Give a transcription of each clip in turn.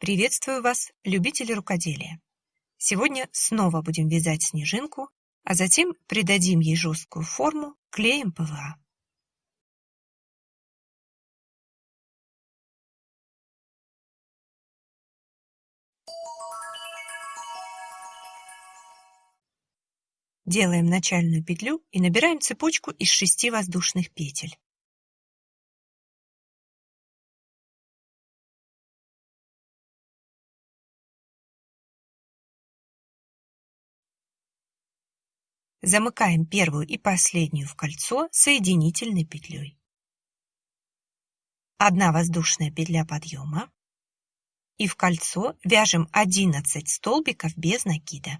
Приветствую вас, любители рукоделия! Сегодня снова будем вязать снежинку, а затем придадим ей жесткую форму клеем ПВА. Делаем начальную петлю и набираем цепочку из шести воздушных петель. Замыкаем первую и последнюю в кольцо соединительной петлей. Одна воздушная петля подъема и в кольцо вяжем 11 столбиков без накида.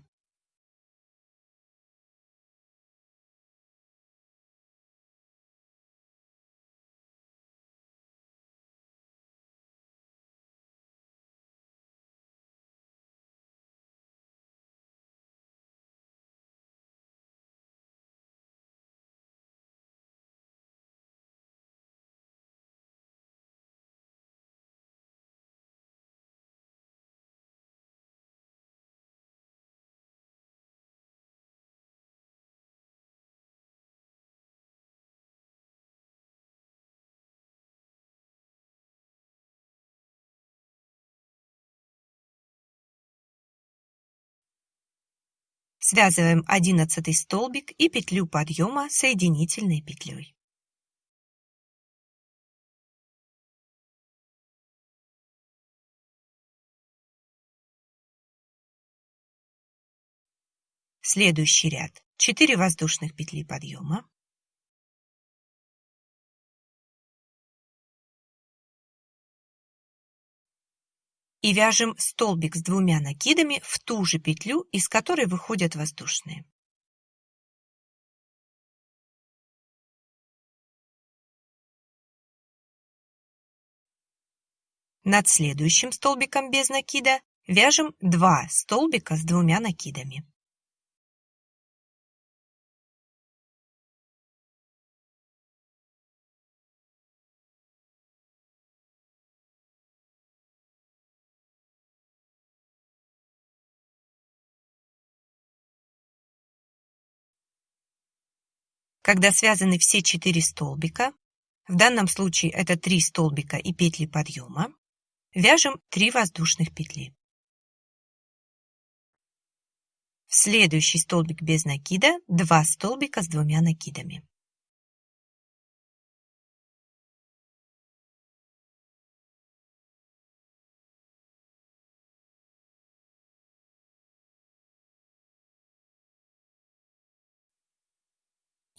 Связываем одиннадцатый столбик и петлю подъема соединительной петлей. Следующий ряд 4 воздушных петли подъема, и вяжем столбик с двумя накидами в ту же петлю, из которой выходят воздушные. Над следующим столбиком без накида вяжем 2 столбика с двумя накидами. Когда связаны все четыре столбика, в данном случае это 3 столбика и петли подъема, вяжем 3 воздушных петли. В следующий столбик без накида 2 столбика с двумя накидами.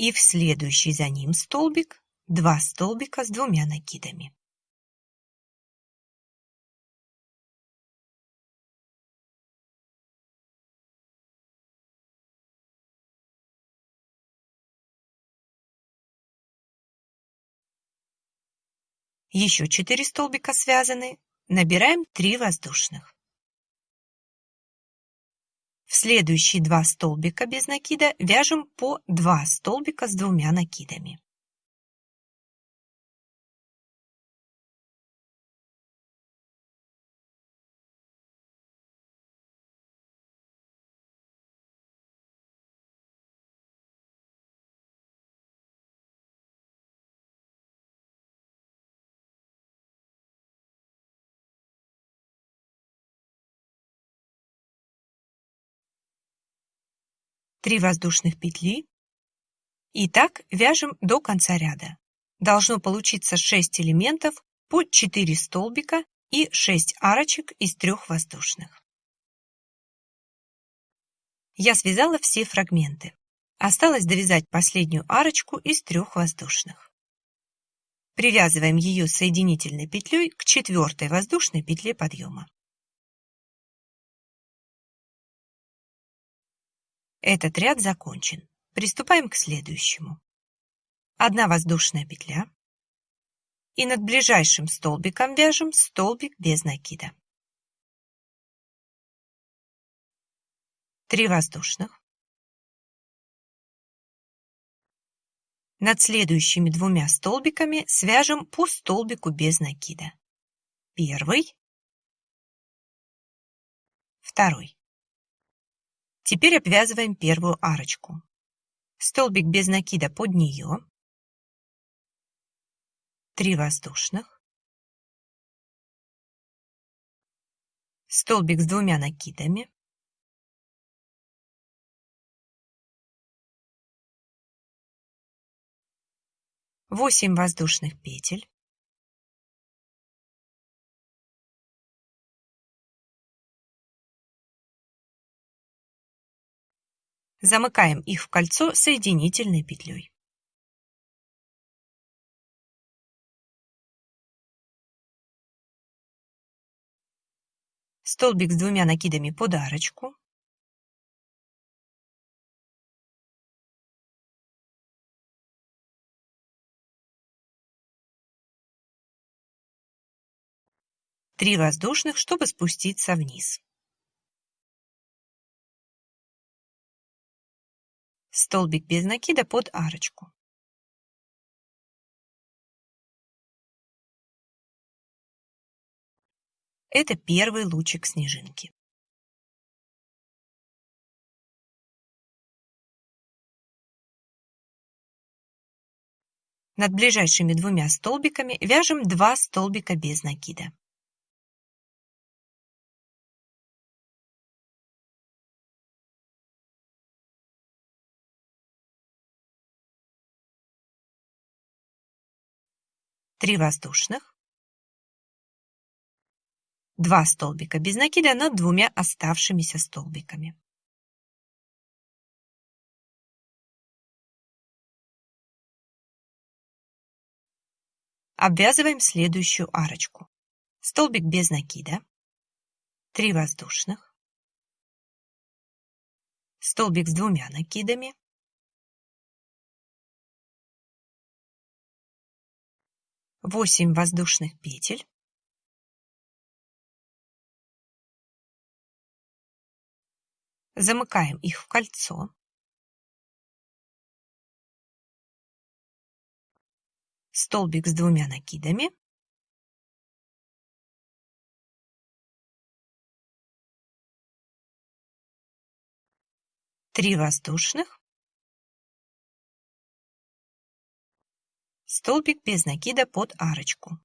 И в следующий за ним столбик 2 столбика с двумя накидами. Еще 4 столбика связаны, набираем 3 воздушных. В следующие два столбика без накида вяжем по 2 столбика с двумя накидами. Три воздушных петли. И так вяжем до конца ряда. Должно получиться 6 элементов по 4 столбика и 6 арочек из трех воздушных. Я связала все фрагменты. Осталось довязать последнюю арочку из трех воздушных. Привязываем ее соединительной петлей к четвертой воздушной петле подъема. Этот ряд закончен. Приступаем к следующему. Одна воздушная петля. И над ближайшим столбиком вяжем столбик без накида. Три воздушных. Над следующими двумя столбиками свяжем по столбику без накида. Первый второй. Теперь обвязываем первую арочку. Столбик без накида под нее. 3 воздушных. Столбик с двумя накидами. Восемь воздушных петель. Замыкаем их в кольцо соединительной петлей. Столбик с двумя накидами под арочку. Три воздушных, чтобы спуститься вниз. Столбик без накида под арочку. Это первый лучик снежинки. Над ближайшими двумя столбиками вяжем 2 столбика без накида. Три воздушных, два столбика без накида над двумя оставшимися столбиками. Обвязываем следующую арочку. Столбик без накида, 3 воздушных, столбик с двумя накидами, 8 воздушных петель, замыкаем их в кольцо, столбик с двумя накидами, три воздушных, столбик без накида под арочку.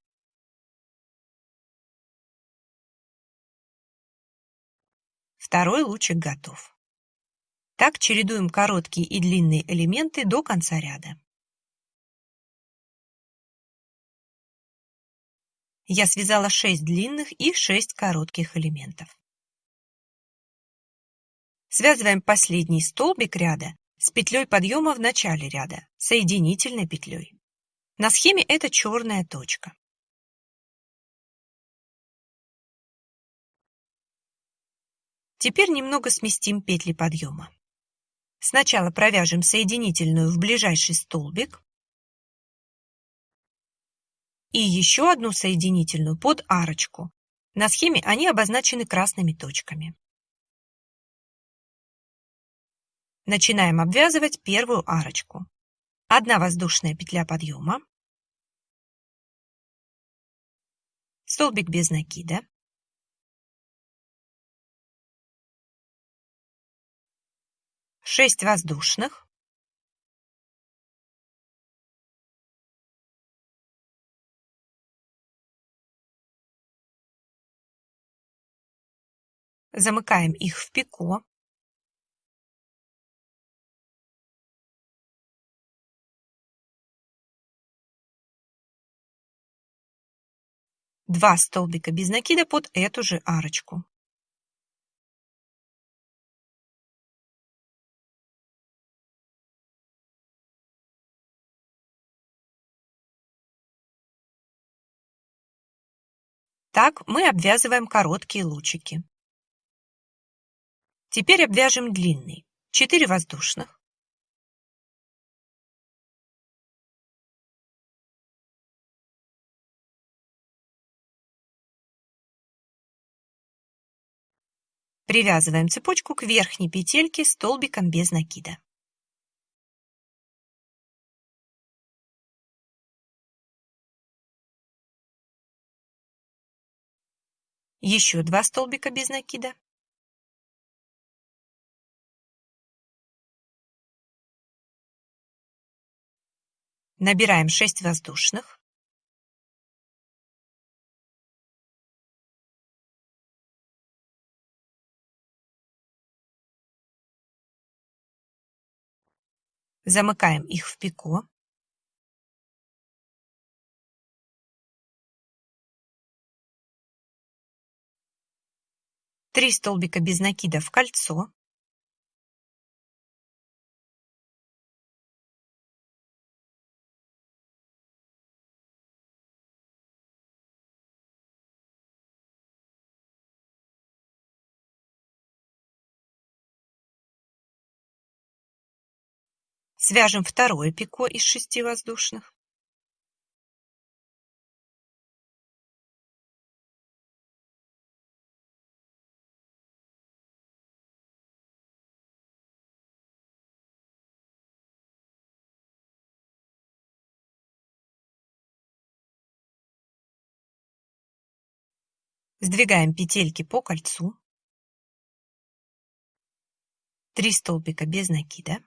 Второй лучик готов. Так чередуем короткие и длинные элементы до конца ряда. Я связала 6 длинных и 6 коротких элементов. Связываем последний столбик ряда с петлей подъема в начале ряда, соединительной петлей. На схеме это черная точка. Теперь немного сместим петли подъема. Сначала провяжем соединительную в ближайший столбик и еще одну соединительную под арочку. На схеме они обозначены красными точками. Начинаем обвязывать первую арочку. Одна воздушная петля подъема, столбик без накида, шесть воздушных, замыкаем их в пико, Два столбика без накида под эту же арочку. Так мы обвязываем короткие лучики. Теперь обвяжем длинный. 4 воздушных. Привязываем цепочку к верхней петельке столбиком без накида. Еще два столбика без накида. Набираем 6 воздушных. Замыкаем их в пико. Три столбика без накида в кольцо. Свяжем второе пико из шести воздушных. Сдвигаем петельки по кольцу. Три столбика без накида.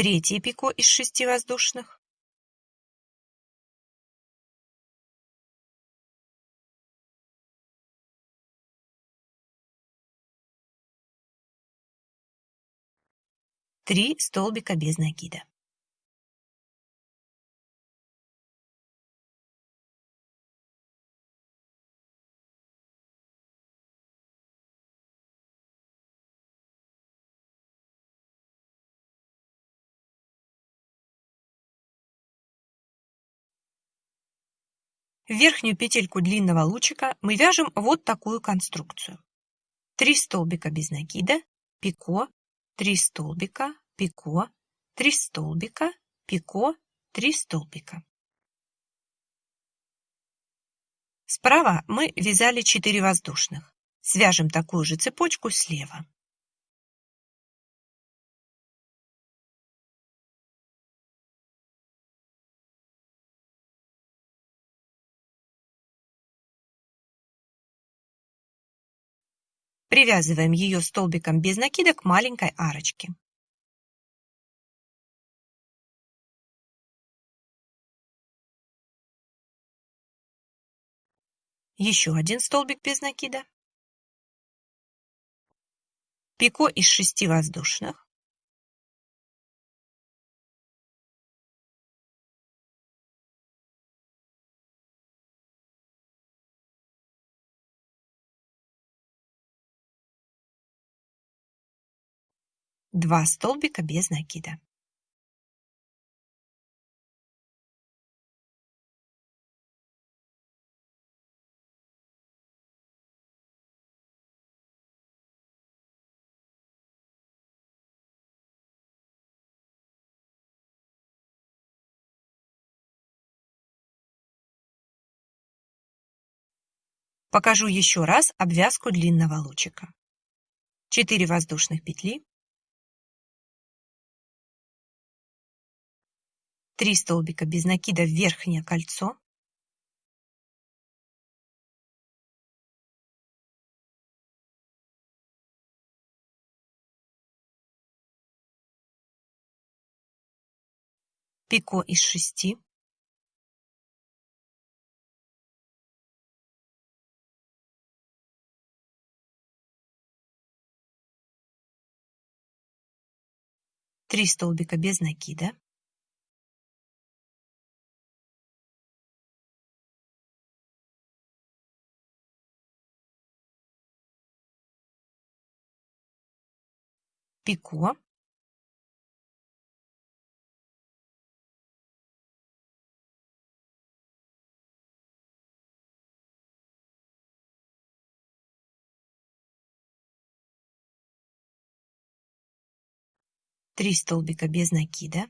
Третье пико из шести воздушных. Три столбика без накида. В верхнюю петельку длинного лучика мы вяжем вот такую конструкцию. 3 столбика без накида, пико, 3 столбика, пико, 3 столбика, пико, 3 столбика. Справа мы вязали 4 воздушных. Свяжем такую же цепочку слева. Привязываем ее столбиком без накида к маленькой арочке. Еще один столбик без накида. Пико из шести воздушных. Два столбика без накида. Покажу еще раз обвязку длинного лучика. 4 воздушных петли, 3 столбика без накида в верхнее кольцо, пико из 6, Три столбика без накида. Пико три столбика без накида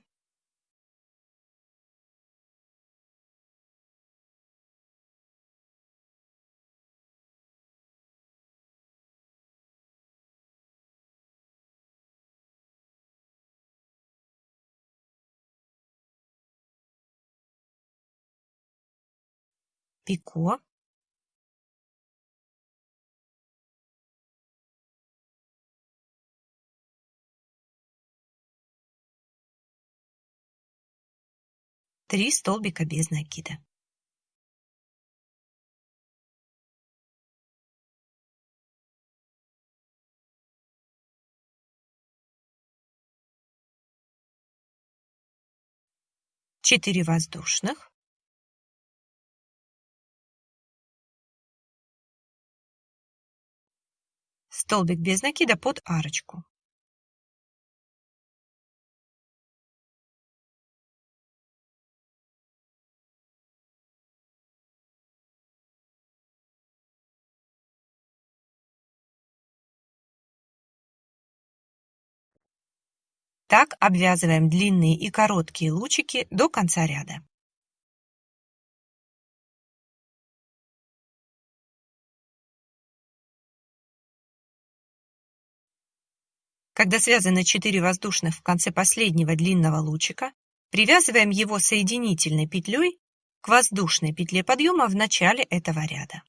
пико, три столбика без накида. Четыре воздушных. Столбик без накида под арочку. Так обвязываем длинные и короткие лучики до конца ряда. Когда связаны 4 воздушных в конце последнего длинного лучика, привязываем его соединительной петлей к воздушной петле подъема в начале этого ряда.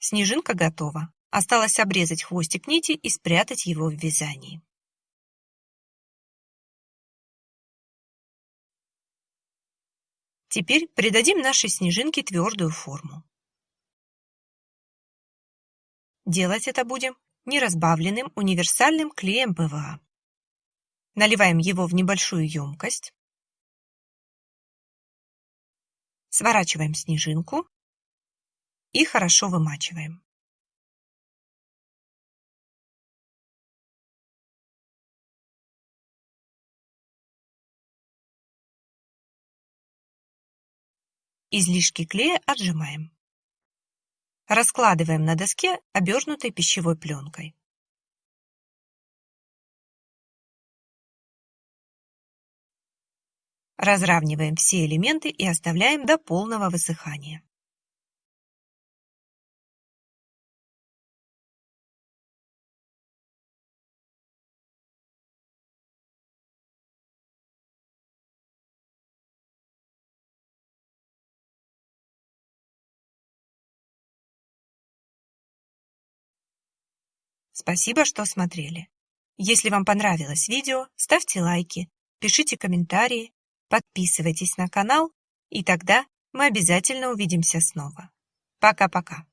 Снежинка готова. Осталось обрезать хвостик нити и спрятать его в вязании. Теперь придадим нашей снежинке твердую форму. Делать это будем неразбавленным универсальным клеем ПВА. Наливаем его в небольшую емкость. Сворачиваем снежинку и хорошо вымачиваем. Излишки клея отжимаем. Раскладываем на доске, обернутой пищевой пленкой. Разравниваем все элементы и оставляем до полного высыхания. Спасибо, что смотрели. Если вам понравилось видео, ставьте лайки, пишите комментарии, подписывайтесь на канал, и тогда мы обязательно увидимся снова. Пока-пока.